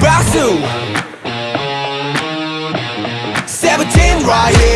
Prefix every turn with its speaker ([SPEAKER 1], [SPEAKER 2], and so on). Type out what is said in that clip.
[SPEAKER 1] Basu. 17 riot